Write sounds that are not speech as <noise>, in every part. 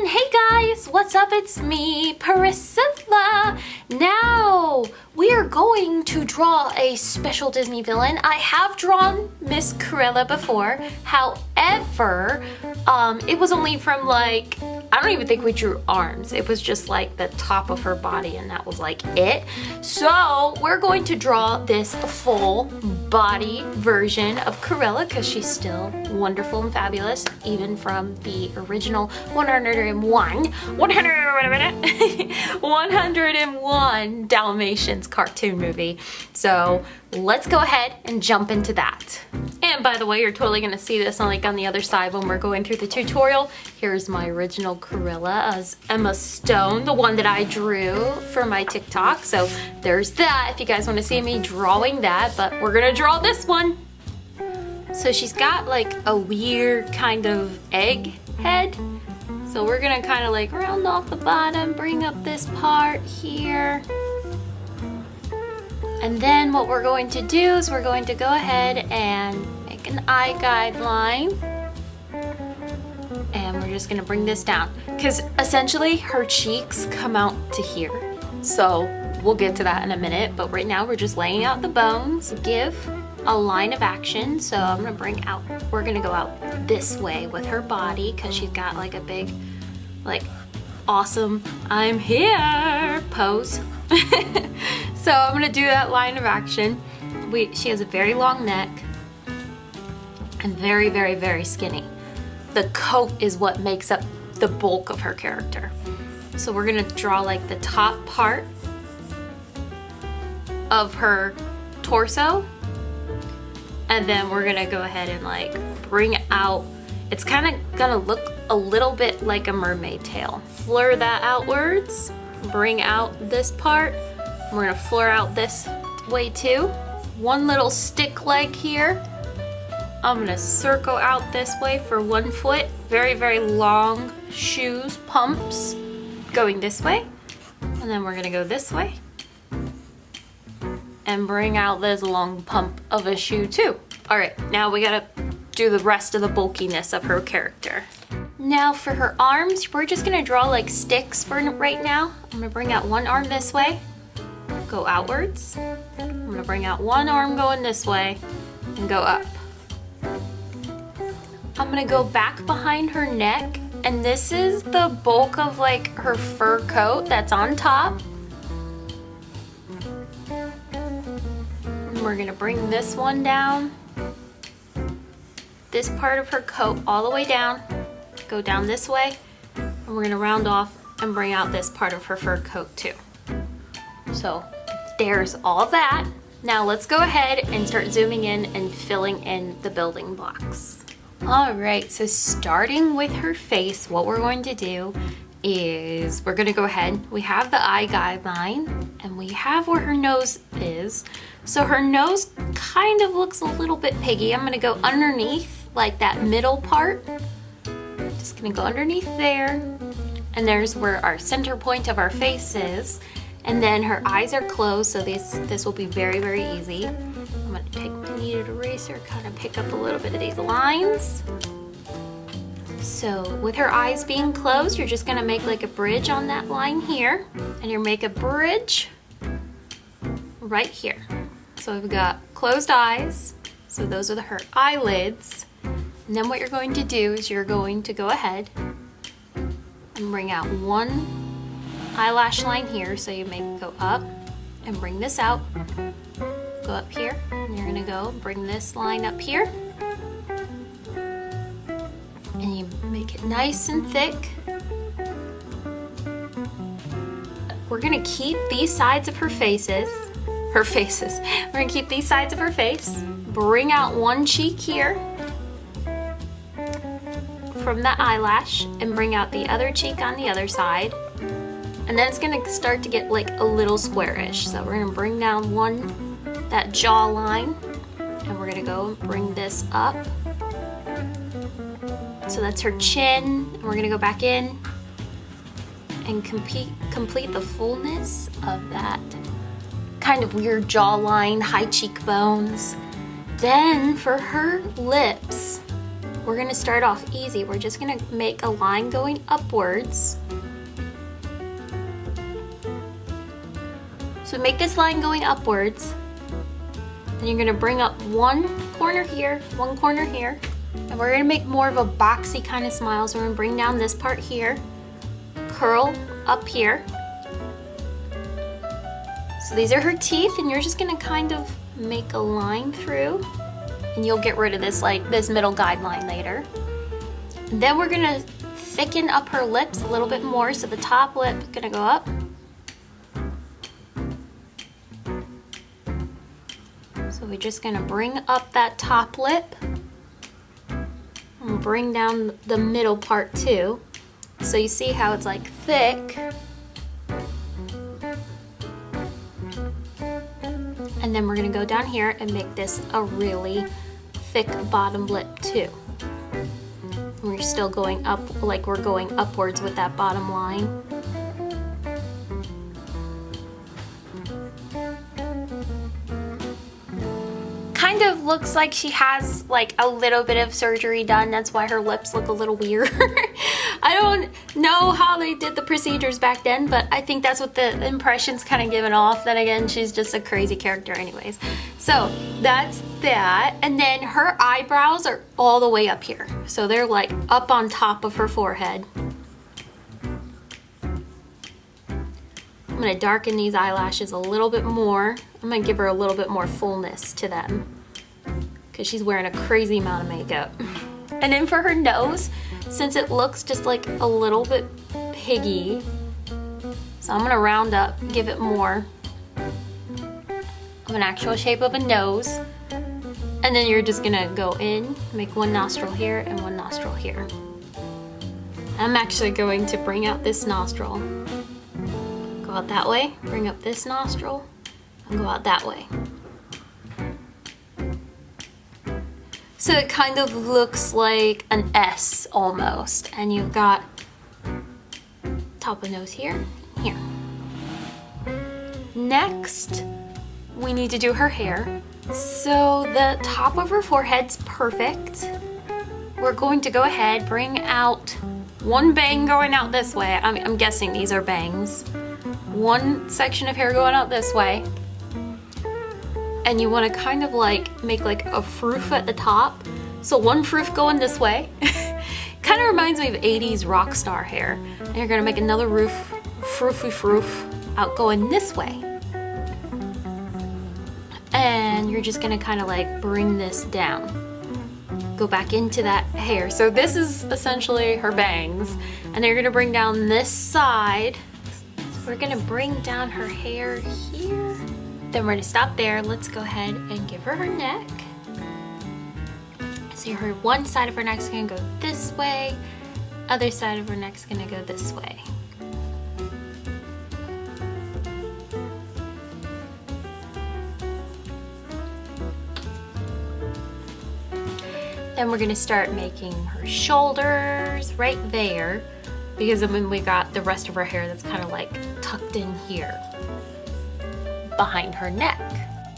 everyone! Hey guys! What's up? It's me, Priscilla! Now, we are going to draw a special Disney villain. I have drawn Miss Cruella before. However, um, it was only from like, I don't even think we drew arms. It was just like the top of her body and that was like it. So, we're going to draw this full body version of Cruella because she's still wonderful and fabulous, even from the original 101, 100, <laughs> 101 Dalmatians cartoon movie. So let's go ahead and jump into that. And by the way, you're totally gonna see this on like on the other side when we're going through the tutorial. Here's my original Cruella as Emma Stone, the one that I drew for my TikTok. So there's that if you guys wanna see me drawing that, but we're gonna draw this one. So she's got like a weird kind of egg head. So we're gonna kind of like round off the bottom, bring up this part here. And then what we're going to do is we're going to go ahead and make an eye guideline. And we're just gonna bring this down. Because essentially her cheeks come out to here. So we'll get to that in a minute, but right now we're just laying out the bones. Give a line of action. So I'm gonna bring out, we're gonna go out this way with her body because she's got like a big, like awesome, I'm here pose. <laughs> so I'm gonna do that line of action. We, she has a very long neck and very, very, very skinny. The coat is what makes up the bulk of her character. So we're gonna draw like the top part of her torso and then we're gonna go ahead and like bring out it's kind of gonna look a little bit like a mermaid tail. Fleur that outwards bring out this part. We're gonna fleur out this way too. One little stick leg here. I'm gonna circle out this way for one foot. Very very long shoes pumps going this way. And then we're gonna go this way and bring out this long pump of a shoe too. All right, now we gotta do the rest of the bulkiness of her character. Now for her arms, we're just gonna draw like sticks for right now. I'm gonna bring out one arm this way, go outwards. I'm gonna bring out one arm going this way and go up. I'm gonna go back behind her neck and this is the bulk of like her fur coat that's on top. We're gonna bring this one down. This part of her coat all the way down. Go down this way. And we're gonna round off and bring out this part of her fur coat too. So there's all that. Now let's go ahead and start zooming in and filling in the building blocks. All right, so starting with her face, what we're going to do is we're gonna go ahead, we have the eye guideline and we have where her nose is. So her nose kind of looks a little bit piggy. I'm gonna go underneath, like that middle part. Just gonna go underneath there. And there's where our center point of our face is. And then her eyes are closed, so this, this will be very, very easy. I'm gonna take my kneaded eraser, kind of pick up a little bit of these lines. So with her eyes being closed, you're just gonna make like a bridge on that line here. And you make a bridge right here. So we've got closed eyes. So those are her eyelids. And then what you're going to do is you're going to go ahead and bring out one eyelash line here. So you make go up and bring this out. Go up here and you're gonna go bring this line up here. Nice and thick. We're gonna keep these sides of her faces her faces. We're gonna keep these sides of her face, bring out one cheek here from the eyelash and bring out the other cheek on the other side. And then it's gonna start to get like a little squarish. So we're gonna bring down one, that jawline, and we're gonna go bring this up. So that's her chin. And we're gonna go back in and complete, complete the fullness of that kind of weird jawline, high cheekbones. Then for her lips, we're gonna start off easy. We're just gonna make a line going upwards. So make this line going upwards. And you're gonna bring up one corner here, one corner here. And we're gonna make more of a boxy kind of smile. So we're gonna bring down this part here, curl up here. So these are her teeth and you're just gonna kind of make a line through and you'll get rid of this like this middle guideline later. And then we're gonna thicken up her lips a little bit more. So the top lip is gonna go up. So we're just gonna bring up that top lip bring down the middle part too. So you see how it's like thick. And then we're gonna go down here and make this a really thick bottom lip too. We're still going up, like we're going upwards with that bottom line. Kind of looks like she has like a little bit of surgery done. That's why her lips look a little weird. <laughs> I don't know how they did the procedures back then, but I think that's what the impression's kind of given off. Then again, she's just a crazy character anyways. So that's that. And then her eyebrows are all the way up here. So they're like up on top of her forehead. I'm gonna darken these eyelashes a little bit more. I'm gonna give her a little bit more fullness to them because she's wearing a crazy amount of makeup. <laughs> And then for her nose, since it looks just like a little bit piggy, so I'm gonna round up, give it more of an actual shape of a nose. And then you're just gonna go in, make one nostril here and one nostril here. I'm actually going to bring out this nostril. Go out that way, bring up this nostril, and go out that way. So it kind of looks like an S almost. And you've got top of nose here, here. Next, we need to do her hair. So the top of her forehead's perfect. We're going to go ahead, bring out one bang going out this way. I'm, I'm guessing these are bangs. One section of hair going out this way. And you want to kind of like make like a froof at the top. So one froof going this way. <laughs> kind of reminds me of 80s rock star hair. And you're going to make another roof, froofy froof out going this way and you're just gonna kind of like bring this down go back into that hair so this is essentially her bangs and you're gonna bring down this side we're gonna bring down her hair here then we're gonna stop there. Let's go ahead and give her her neck. So her one side of her neck's gonna go this way. Other side of her neck's gonna go this way. Then we're gonna start making her shoulders right there because then we got the rest of her hair that's kind of like tucked in here behind her neck.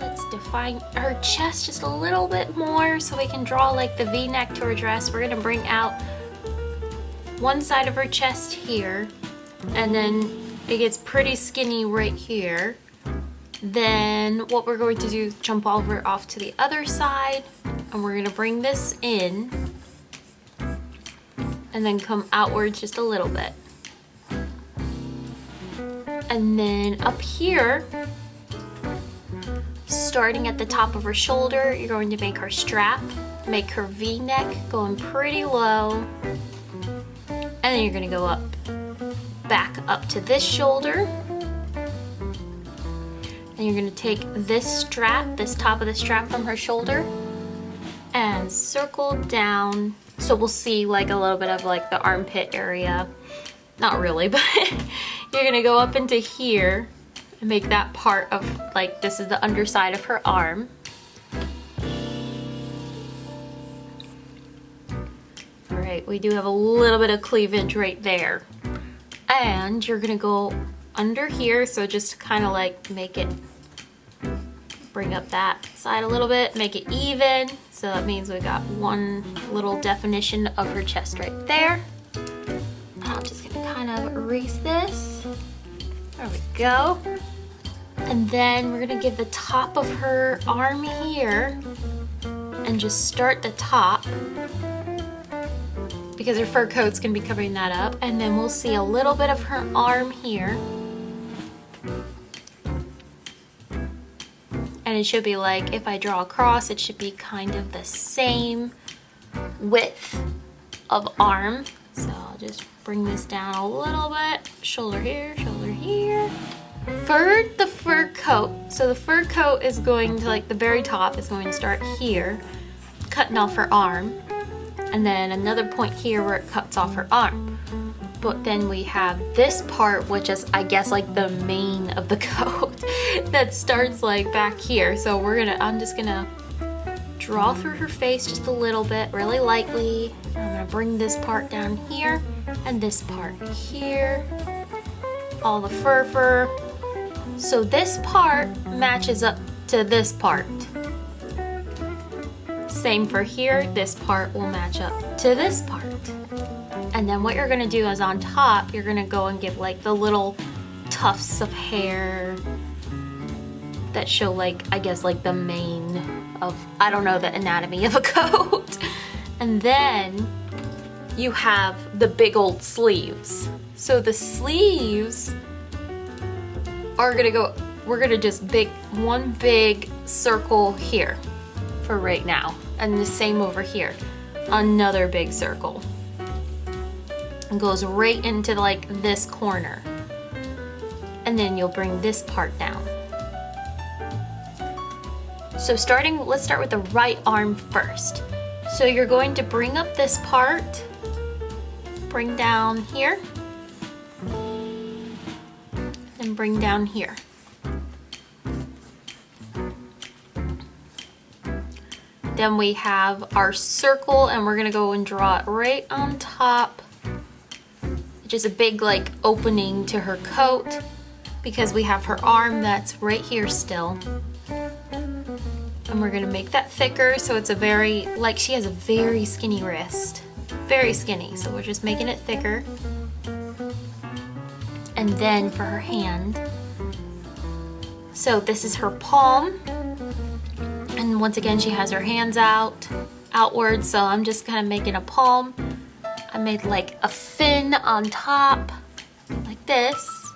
Let's define her chest just a little bit more so we can draw like the v-neck to her dress. We're gonna bring out one side of her chest here and then it gets pretty skinny right here. Then what we're going to do is jump over off to the other side and we're gonna bring this in and then come outwards just a little bit. And then up here, starting at the top of her shoulder, you're going to make her strap, make her V-neck going pretty low, and then you're gonna go up, back up to this shoulder, and you're gonna take this strap, this top of the strap from her shoulder, and circle down. So we'll see like a little bit of like the armpit area. Not really, <laughs> but you're gonna go up into here make that part of like, this is the underside of her arm. All right, we do have a little bit of cleavage right there. And you're gonna go under here, so just kind of like make it, bring up that side a little bit, make it even. So that means we got one little definition of her chest right there. I'm just gonna kind of erase this. There we go. And then we're gonna give the top of her arm here and just start the top because her fur coat's gonna be covering that up. And then we'll see a little bit of her arm here. And it should be like, if I draw across, it should be kind of the same width of arm. So I'll just bring this down a little bit. Shoulder here, shoulder here. For the fur coat, so the fur coat is going to like the very top is going to start here, cutting off her arm. And then another point here where it cuts off her arm. But then we have this part, which is I guess like the mane of the <laughs> coat that starts like back here. So we're gonna, I'm just gonna draw through her face just a little bit, really lightly. I'm gonna bring this part down here and this part here. All the fur fur. So this part matches up to this part. Same for here, this part will match up to this part. And then what you're gonna do is on top, you're gonna go and give like the little tufts of hair that show like, I guess like the mane of, I don't know, the anatomy of a <laughs> coat. and then you have the big old sleeves. So the sleeves are gonna go, we're gonna just big, one big circle here for right now. And the same over here, another big circle. And goes right into like this corner. And then you'll bring this part down. So starting, let's start with the right arm first. So you're going to bring up this part, bring down here, and bring down here. Then we have our circle and we're gonna go and draw it right on top. Just a big like opening to her coat because we have her arm that's right here still and we're gonna make that thicker so it's a very, like she has a very skinny wrist. Very skinny, so we're just making it thicker. And then for her hand, so this is her palm. And once again, she has her hands out, outward, so I'm just kind of making a palm. I made like a fin on top, like this.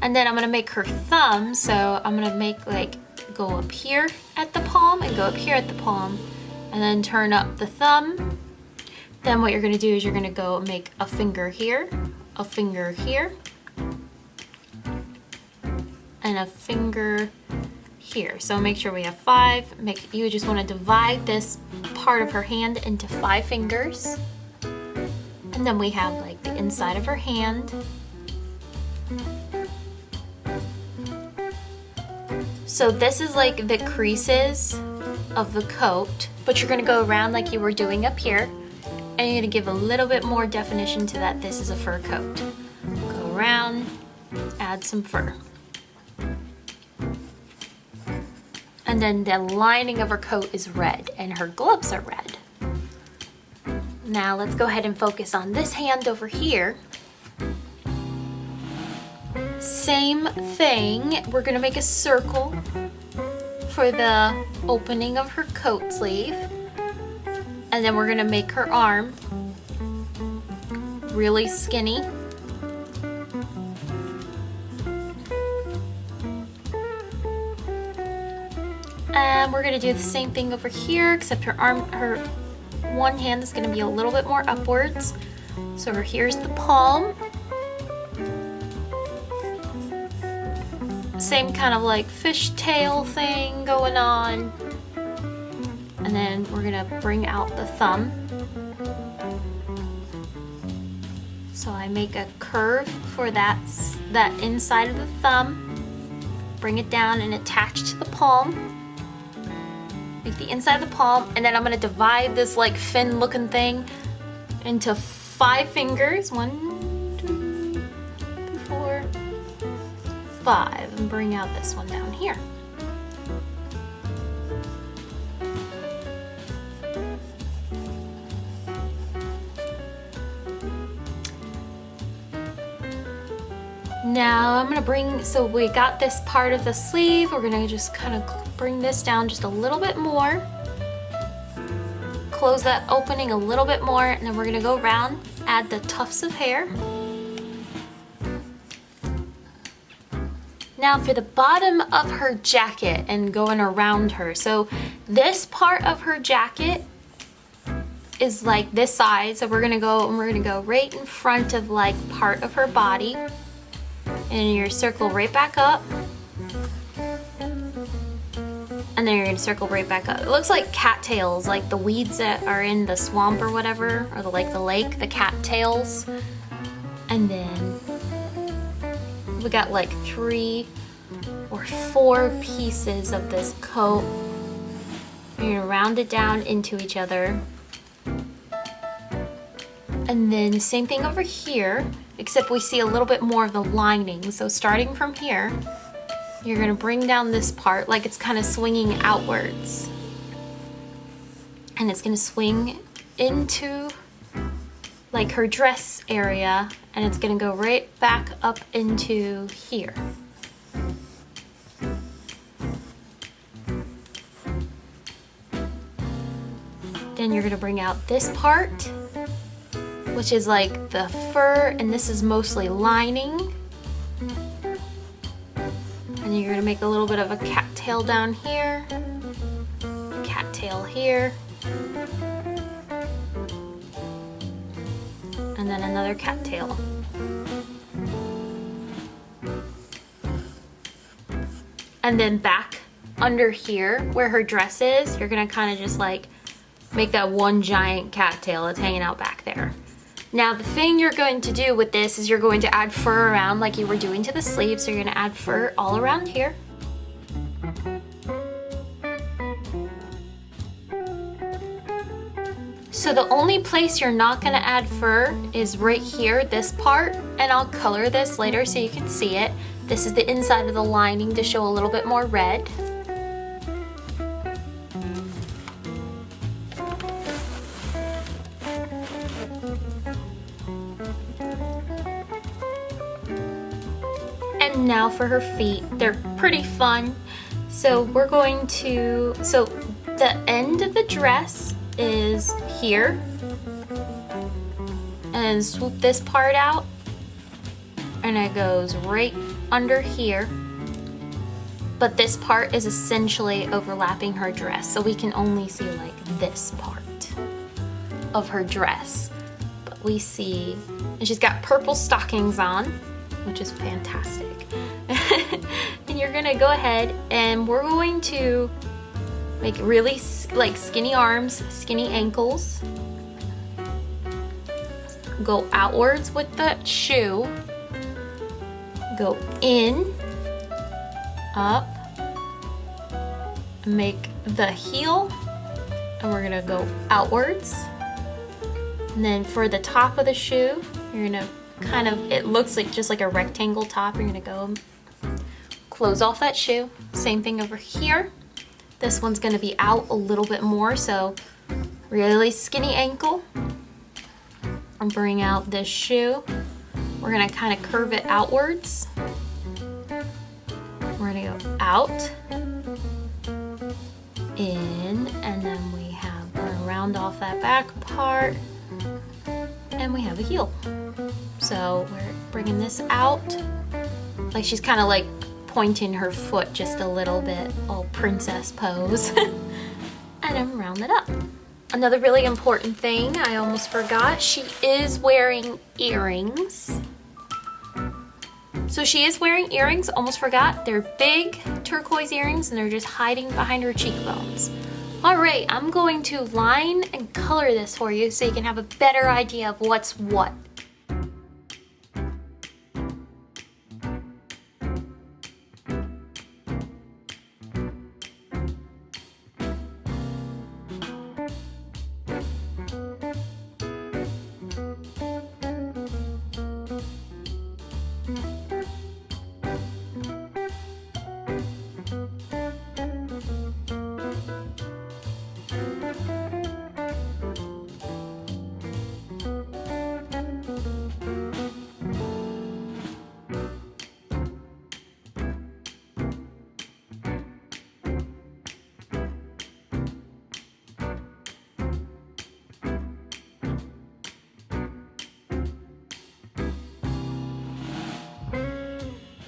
And then I'm gonna make her thumb, so I'm gonna make like go up here at the palm and go up here at the palm and then turn up the thumb. Then what you're gonna do is you're gonna go make a finger here, a finger here, and a finger here. So make sure we have five. Make You just wanna divide this part of her hand into five fingers. And then we have like the inside of her hand, So this is like the creases of the coat, but you're gonna go around like you were doing up here, and you're gonna give a little bit more definition to that this is a fur coat. Go around, add some fur. And then the lining of her coat is red, and her gloves are red. Now let's go ahead and focus on this hand over here. Same thing, we're gonna make a circle for the opening of her coat sleeve. And then we're gonna make her arm really skinny. We're gonna do the same thing over here, except her arm, her one hand is gonna be a little bit more upwards. So over here's the palm. Same kind of like fishtail thing going on. And then we're gonna bring out the thumb. So I make a curve for that, that inside of the thumb. Bring it down and attach to the palm like the inside of the palm, and then I'm gonna divide this like fin looking thing into five fingers. One, two, three, four, five. And bring out this one down here. Now I'm gonna bring, so we got this part of the sleeve, we're gonna just kind of bring this down just a little bit more. Close that opening a little bit more and then we're gonna go around, add the tufts of hair. Now for the bottom of her jacket and going around her. So this part of her jacket is like this side. So we're gonna go and we're gonna go right in front of like part of her body. And you're circle right back up. And then you're gonna circle right back up. It looks like cattails, like the weeds that are in the swamp or whatever, or the like the lake, the cattails. And then we got like three or four pieces of this coat. You're gonna round it down into each other. And then same thing over here, except we see a little bit more of the lining. So starting from here, you're gonna bring down this part like it's kind of swinging outwards. And it's gonna swing into like her dress area and it's gonna go right back up into here. Then you're gonna bring out this part, which is like the fur, and this is mostly lining. You're gonna make a little bit of a cattail down here, cattail here, and then another cattail. And then back under here where her dress is, you're gonna kind of just like make that one giant cattail that's hanging out back there. Now the thing you're going to do with this is you're going to add fur around like you were doing to the sleeve. So you're gonna add fur all around here. So the only place you're not gonna add fur is right here, this part, and I'll color this later so you can see it. This is the inside of the lining to show a little bit more red. For her feet. They're pretty fun. So we're going to, so the end of the dress is here. And swoop this part out. And it goes right under here. But this part is essentially overlapping her dress. So we can only see like this part of her dress. But we see, and she's got purple stockings on, which is fantastic. You're gonna go ahead and we're going to make really like skinny arms, skinny ankles. Go outwards with the shoe. Go in, up, make the heel, and we're gonna go outwards. And then for the top of the shoe, you're gonna kind of, it looks like just like a rectangle top. You're gonna go close off that shoe. Same thing over here. This one's gonna be out a little bit more, so really skinny ankle. And bring out this shoe. We're gonna kind of curve it outwards. We're gonna go out, in, and then we have, we're gonna round off that back part, and we have a heel. So we're bringing this out, like she's kind of like pointing her foot just a little bit, all princess pose. <laughs> and then round it up. Another really important thing I almost forgot, she is wearing earrings. So she is wearing earrings, almost forgot. They're big turquoise earrings and they're just hiding behind her cheekbones. All right, I'm going to line and color this for you so you can have a better idea of what's what.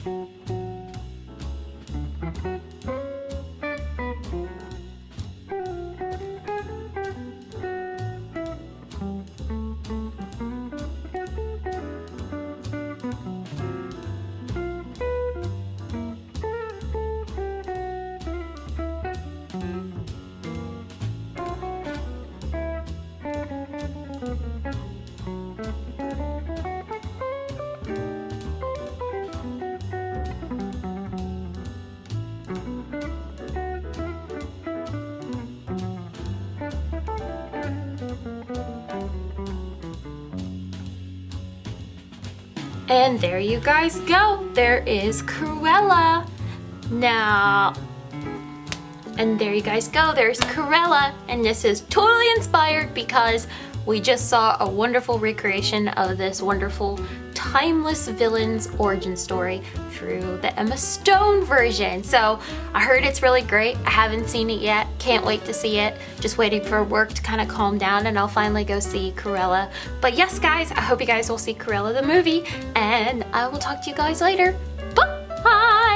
Música And there you guys go. There is Cruella. Now, and there you guys go. There's Cruella. And this is totally inspired because we just saw a wonderful recreation of this wonderful timeless villain's origin story through the Emma Stone version. So I heard it's really great. I haven't seen it yet. Can't wait to see it. Just waiting for work to kind of calm down and I'll finally go see Cruella. But yes, guys, I hope you guys will see Cruella the movie and I will talk to you guys later. Bye!